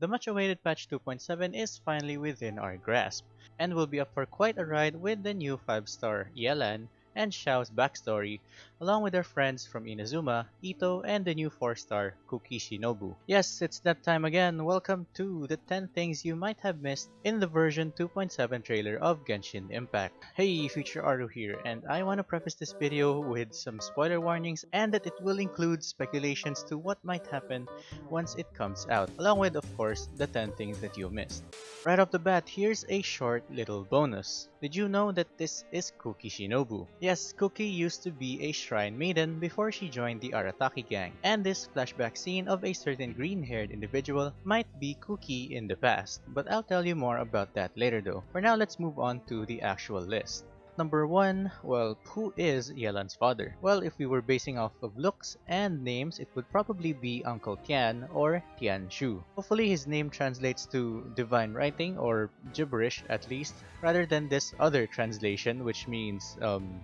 The much awaited patch 2.7 is finally within our grasp, and will be up for quite a ride with the new 5-star Yelan and Xiao's backstory, along with their friends from Inazuma, Itto, and the new 4-star Kuki Nobu. Yes, it's that time again. Welcome to the 10 things you might have missed in the version 2.7 trailer of Genshin Impact. Hey, Future Aru here, and I want to preface this video with some spoiler warnings and that it will include speculations to what might happen once it comes out, along with, of course, the 10 things that you missed. Right off the bat, here's a short little bonus. Did you know that this is Kuki Shinobu? Yes, Kuki used to be a shrine maiden before she joined the Arataki gang, and this flashback scene of a certain green-haired individual might be Kuki in the past, but I'll tell you more about that later though. For now, let's move on to the actual list. Number 1, well, who is Yelan's father? Well, if we were basing off of looks and names, it would probably be Uncle Tian or Tian Shu. Hopefully his name translates to divine writing or gibberish at least, rather than this other translation which means, um,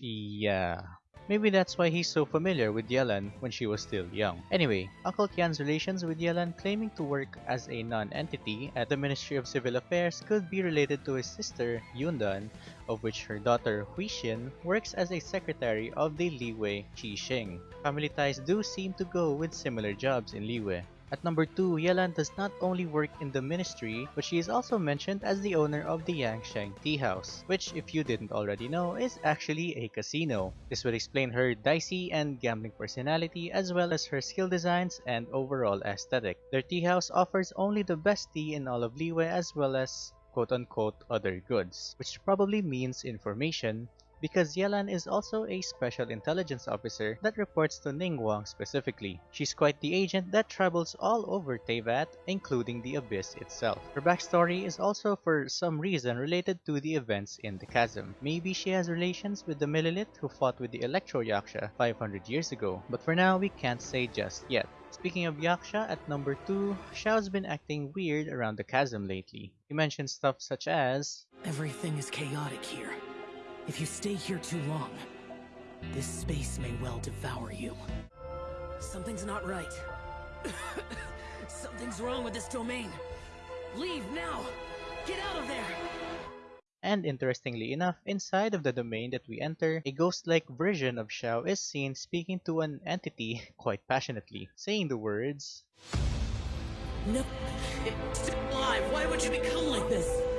yeah. Maybe that's why he's so familiar with Yelan when she was still young. Anyway, Uncle Tian's relations with Yelan claiming to work as a non-entity at the Ministry of Civil Affairs could be related to his sister, Yundan, of which her daughter, Huixin, works as a secretary of the Liyue Qixing. Family ties do seem to go with similar jobs in Liyue. At number 2, Yelan does not only work in the ministry, but she is also mentioned as the owner of the Yanshang Tea House, which if you didn't already know is actually a casino. This would explain her dicey and gambling personality as well as her skill designs and overall aesthetic. Their tea house offers only the best tea in all of Liyue as well as quote-unquote other goods, which probably means information because Yelan is also a special intelligence officer that reports to Ningguang specifically. She's quite the agent that travels all over Teyvat, including the Abyss itself. Her backstory is also for some reason related to the events in the chasm. Maybe she has relations with the Millelith who fought with the Electro Yaksha 500 years ago, but for now we can't say just yet. Speaking of Yaksha, at number 2, Xiao's been acting weird around the chasm lately. He mentions stuff such as Everything is chaotic here. If you stay here too long, this space may well devour you. Something's not right. Something's wrong with this domain. Leave now! Get out of there! And interestingly enough, inside of the domain that we enter, a ghost-like version of Xiao is seen speaking to an entity quite passionately, saying the words, No, it's alive! Why would you become like this?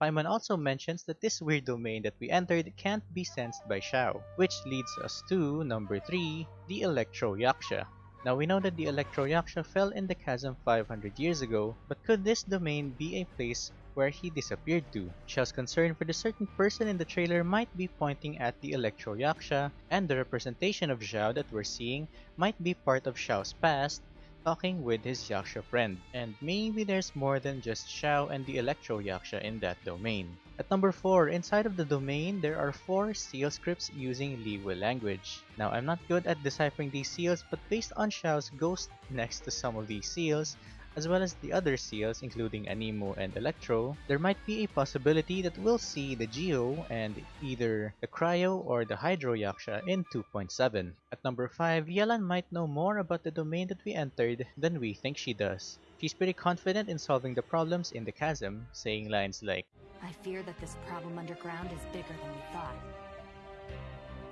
Paimon also mentions that this weird domain that we entered can't be sensed by Xiao, which leads us to number 3, the Electro Yaksha. Now we know that the Electro Yaksha fell in the chasm 500 years ago, but could this domain be a place where he disappeared to? Xiao's concern for the certain person in the trailer might be pointing at the Electro Yaksha, and the representation of Xiao that we're seeing might be part of Xiao's past, talking with his Yaksha friend. And maybe there's more than just Xiao and the Electro Yaksha in that domain. At number 4, inside of the domain, there are 4 seal scripts using Liyue language. Now, I'm not good at deciphering these seals, but based on Xiao's ghost next to some of these seals, as well as the other seals including Anemo and Electro, there might be a possibility that we'll see the Geo and either the Cryo or the Hydro Yaksha in 2.7. At number 5, Yelan might know more about the domain that we entered than we think she does. She's pretty confident in solving the problems in the chasm, saying lines like, I fear that this problem underground is bigger than we thought.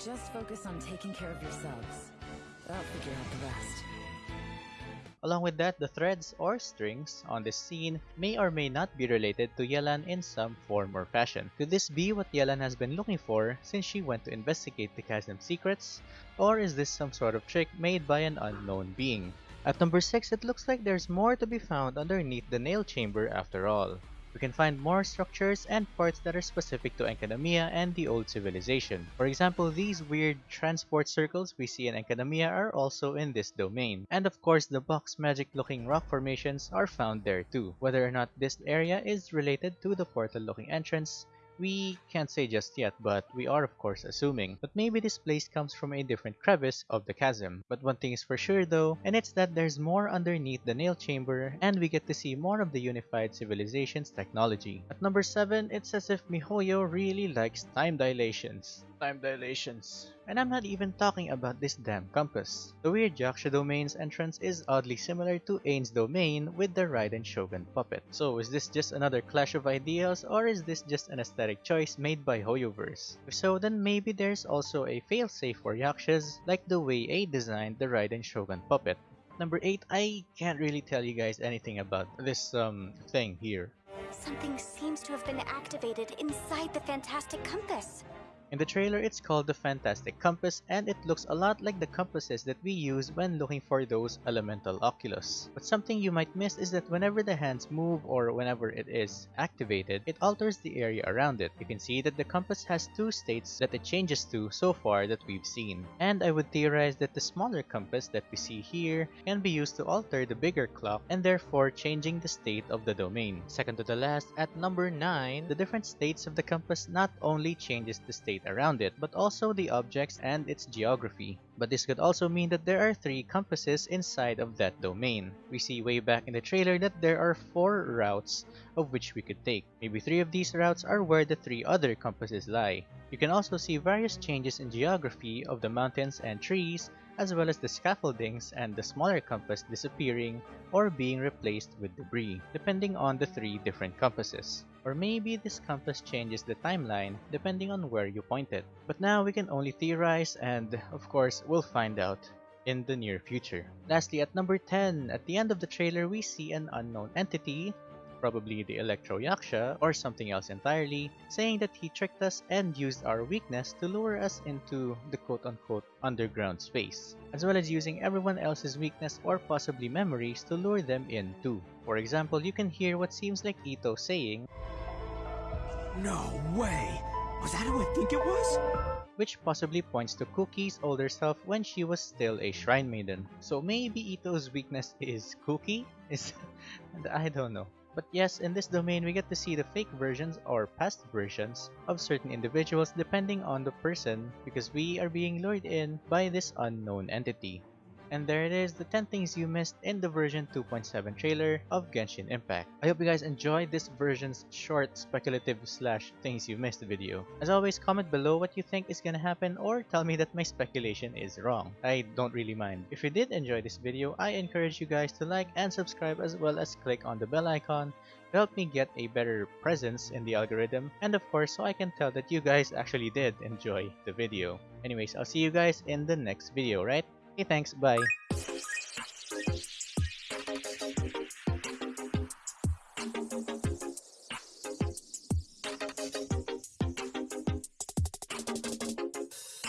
Just focus on taking care of yourselves. I'll figure out the rest. Along with that, the threads or strings on this scene may or may not be related to Yelan in some form or fashion. Could this be what Yelan has been looking for since she went to investigate the chasm secrets? Or is this some sort of trick made by an unknown being? At number 6, it looks like there's more to be found underneath the nail chamber after all. We can find more structures and parts that are specific to Enkanomiya and the old civilization. For example, these weird transport circles we see in Enkanomiya are also in this domain. And of course, the box magic looking rock formations are found there too. Whether or not this area is related to the portal looking entrance we can't say just yet, but we are of course assuming. But maybe this place comes from a different crevice of the chasm. But one thing is for sure though, and it's that there's more underneath the nail chamber and we get to see more of the unified civilization's technology. At number 7, it's as if MiHoYo really likes time dilations. Time dilations. And I'm not even talking about this damn compass. The weird Yaksha domain's entrance is oddly similar to Ain's domain with the Raiden Shogun puppet. So is this just another clash of ideals or is this just an aesthetic choice made by Hoyoverse? If so, then maybe there's also a failsafe for Yakshas like the way Ei designed the Raiden Shogun puppet. Number 8, I can't really tell you guys anything about this um thing here. Something seems to have been activated inside the Fantastic Compass. In the trailer, it's called the Fantastic Compass and it looks a lot like the compasses that we use when looking for those elemental oculus. But something you might miss is that whenever the hands move or whenever it is activated, it alters the area around it. You can see that the compass has two states that it changes to so far that we've seen. And I would theorize that the smaller compass that we see here can be used to alter the bigger clock and therefore changing the state of the domain. Second to the last, at number 9, the different states of the compass not only changes the state around it, but also the objects and its geography. But this could also mean that there are three compasses inside of that domain. We see way back in the trailer that there are four routes of which we could take. Maybe three of these routes are where the three other compasses lie. You can also see various changes in geography of the mountains and trees as well as the scaffoldings and the smaller compass disappearing or being replaced with debris, depending on the three different compasses. Or maybe this compass changes the timeline depending on where you point it. But now we can only theorize and of course we'll find out in the near future. Lastly, at number 10, at the end of the trailer we see an unknown entity probably the Electro Yaksha or something else entirely, saying that he tricked us and used our weakness to lure us into the quote-unquote underground space, as well as using everyone else's weakness or possibly memories to lure them in too. For example, you can hear what seems like Itto saying, No way! Was that who I think it was? which possibly points to Kuki's older self when she was still a shrine maiden. So maybe Itto's weakness is Cookie? Is I don't know. But yes, in this domain we get to see the fake versions or past versions of certain individuals depending on the person because we are being lured in by this unknown entity. And there it is, the 10 things you missed in the version 2.7 trailer of Genshin Impact. I hope you guys enjoyed this version's short speculative slash things you missed video. As always, comment below what you think is gonna happen or tell me that my speculation is wrong. I don't really mind. If you did enjoy this video, I encourage you guys to like and subscribe as well as click on the bell icon to help me get a better presence in the algorithm and of course so I can tell that you guys actually did enjoy the video. Anyways, I'll see you guys in the next video, right? Okay, thanks, bye.